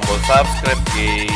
subscribe Jay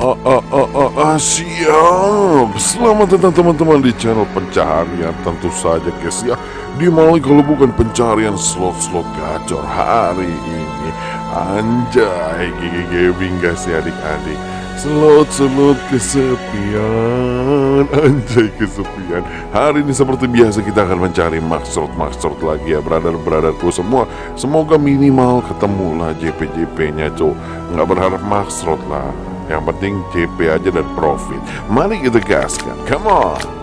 Ah, ah, ah, ah, ah, siap. Selamat datang teman-teman di channel pencaharian. Tentu saja guys ya. Di mana kalau bukan pencarian slot-slot gacor hari ini. Anjay Gigi Gaming guys ya adik-adik Slot-slot kesepian Anjay kesepian Hari ini seperti biasa kita akan mencari maksud-maksud lagi ya Brother-brotherku semua Semoga minimal ketemu lah JP-JP nya cok Nggak berharap maksud lah yang penting CP aja dan profit. Mari kita gaskan. Come on.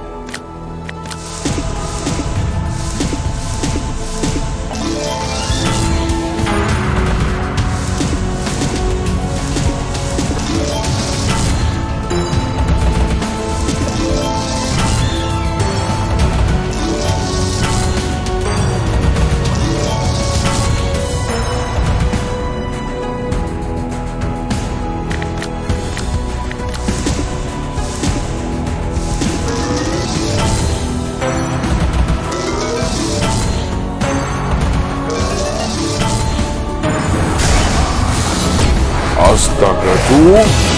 Astaga tuh.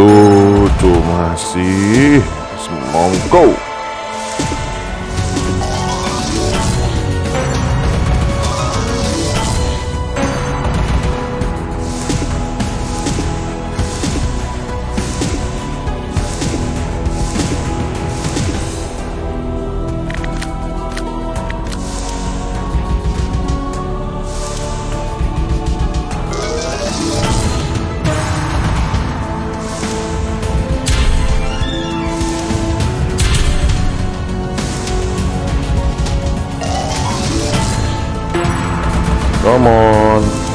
Cucu masih semongko. On.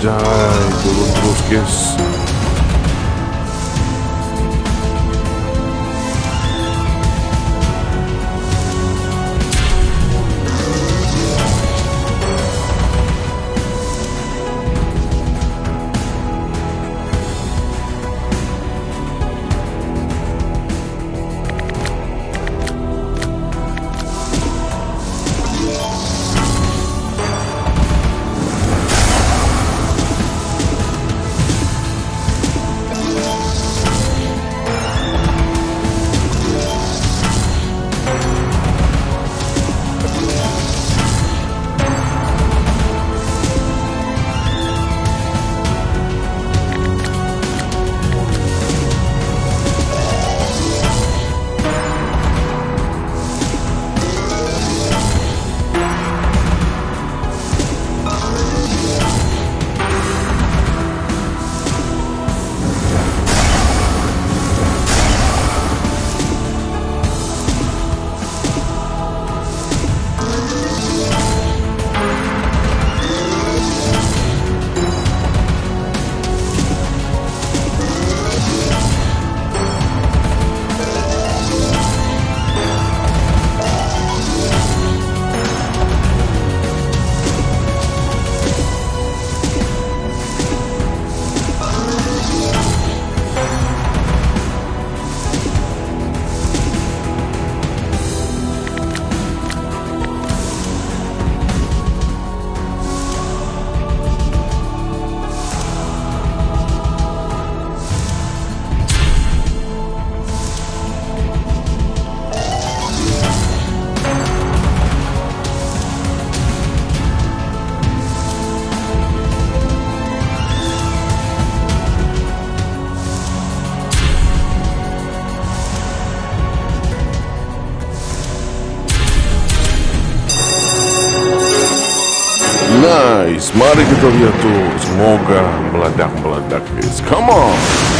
Anjay turun terus guys guys, mari kita lihat tuh. Semoga meledak-meledak guys. Come on.